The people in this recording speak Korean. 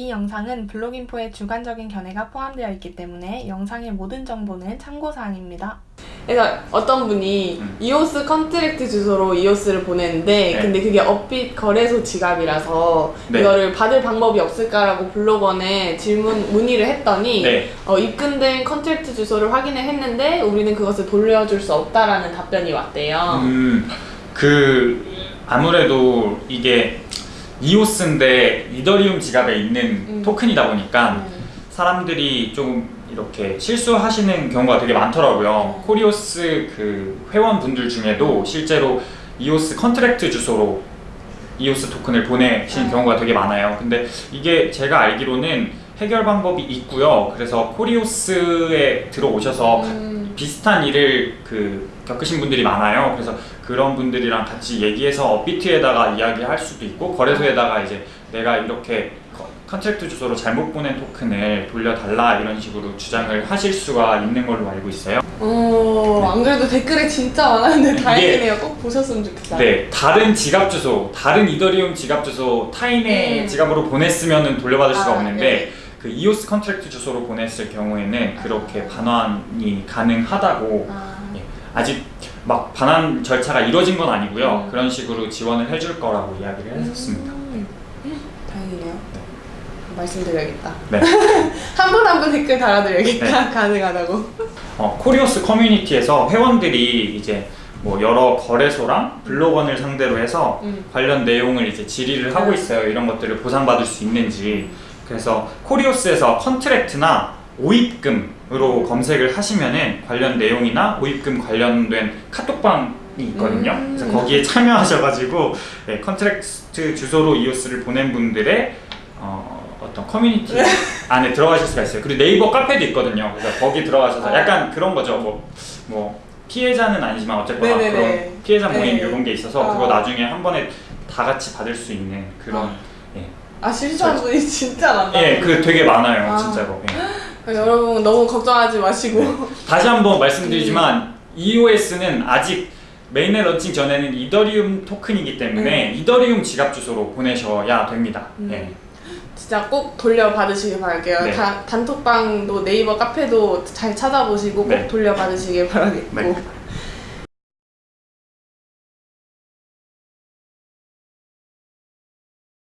이 영상은 블로깅포의 주관적인 견해가 포함되어 있기 때문에 영상의 모든 정보는 참고사항입니다. 그래서 어떤 분이 음. 이오스 contract 주소로 이오스를 보냈는데 네. 근데 그게 업비트 거래소 지갑이라서 네. 이거를 받을 방법이 없을까라고 블록원에 질문 문의를 했더니 네. 어, 입금된 contract 주소를 확인을 했는데 우리는 그것을 돌려줄 수 없다라는 답변이 왔대요. 음, 그 아무래도 이게 이오스인데 이더리움 지갑에 있는 음. 토큰이다 보니까 음. 사람들이 좀 이렇게 실수하시는 경우가 되게 많더라고요. 코리오스 그 회원분들 중에도 실제로 이오스 contract 주소로 이오스 토큰을 보내시는 음. 경우가 되게 많아요. 근데 이게 제가 알기로는 해결 방법이 있고요. 그래서 코리오스에 들어오셔서 음. 비슷한 일을 그 겪으신 분들이 많아요. 그래서 그런 분들이랑 같이 얘기해서 업비트에다가 이야기할 수도 있고 거래소에다가 이제 내가 이렇게 con- contract 주소로 잘못 보낸 토큰을 돌려달라 이런 식으로 주장을 하실 수가 있는 걸로 알고 있어요. 어, 안 그래도 댓글에 진짜 많았는데 다행이네요. 꼭 보셨으면 좋겠다. 네, 다른 지갑 주소, 다른 이더리움 지갑 주소 타인의 음. 지갑으로 보냈으면은 돌려받을 수가 아, 없는데 네. 그 이오스 contract 주소로 보냈을 경우에는 그렇게 반환이 가능하다고 아, 예, 아직 막 반환 절차가 이루어진 건 아니고요. 음. 그런 식으로 지원을 해줄 거라고 이야기를 했었습니다. 음. 다행이네요. 말씀드려야겠다. 네. 한 분 한 분 댓글 달아드려야겠다. 네. 가능하다고. 어, 코리오스 커뮤니티에서 회원들이 이제 뭐 여러 거래소랑 블록원을 상대로 해서 음. 관련 내용을 이제 질의를 하고 음. 있어요. 이런 것들을 보상받을 수 있는지. 그래서 코리오스에서 contract나 오입금으로 검색을 하시면은 관련 내용이나 오입금 관련된 카톡방이 있거든요. 음. 그래서 거기에 참여하셔가지고 네, contract 주소로 이오스를 보낸 분들의 어, 어떤 커뮤니티 안에 들어가실 수가 있어요. 그리고 네이버 카페도 있거든요. 그래서 거기 들어가셔서 아. 약간 그런 거죠. 뭐, 뭐 피해자는 아니지만 어쨌거나 네네네. 그런 피해자 모임 네. 이런 게 있어서 아. 그거 나중에 한 번에 다 같이 받을 수 있는 그런 아. 예, 아 실수한 분이 진짜 많다. 예, 그 되게 많아요, 아. 진짜로. 예. 여러분 너무 걱정하지 마시고. 네. 다시 한번 말씀드리지만 EOS는 아직 mainnet launching 전에는 이더리움 토큰이기 때문에 이더리움 지갑 주소로 보내셔야 됩니다. 음. 예. 진짜 꼭 돌려받으시길 바랄게요. 네. 다- 단톡방도 네이버 카페도 잘 찾아보시고 꼭 네. 돌려받으시길 바라겠고. 네.